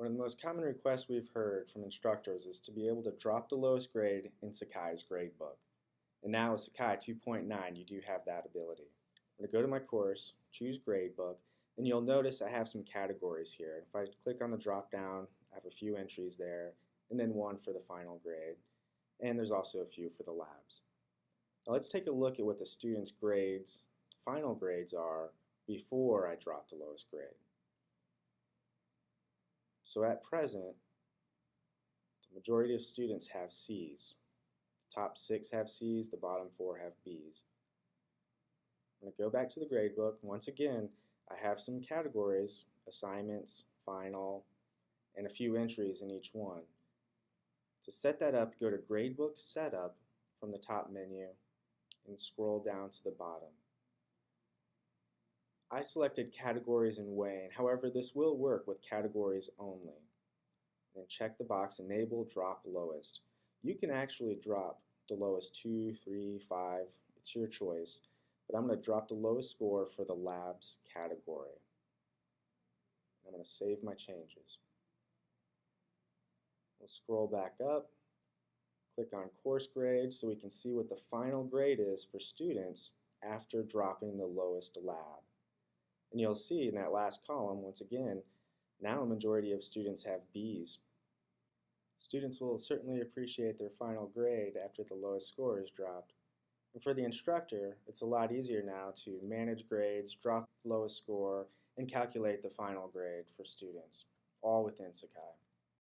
One of the most common requests we've heard from instructors is to be able to drop the lowest grade in Sakai's gradebook. And now with Sakai 2.9, you do have that ability. I'm going to go to my course, choose gradebook, and you'll notice I have some categories here. If I click on the drop down, I have a few entries there, and then one for the final grade. And there's also a few for the labs. Now let's take a look at what the student's grades, final grades are, before I drop the lowest grade. So at present, the majority of students have C's. The top six have C's, the bottom four have B's. I'm going to go back to the gradebook. Once again, I have some categories, assignments, final, and a few entries in each one. To set that up, go to Gradebook Setup from the top menu and scroll down to the bottom. I selected categories in Wayne, however this will work with categories only. Then check the box Enable Drop Lowest. You can actually drop the lowest 2, 3, 5, it's your choice, but I'm going to drop the lowest score for the labs category. I'm going to save my changes. We'll scroll back up, click on course grades so we can see what the final grade is for students after dropping the lowest lab. And you'll see in that last column, once again, now a majority of students have Bs. Students will certainly appreciate their final grade after the lowest score is dropped. And for the instructor, it's a lot easier now to manage grades, drop lowest score, and calculate the final grade for students, all within Sakai.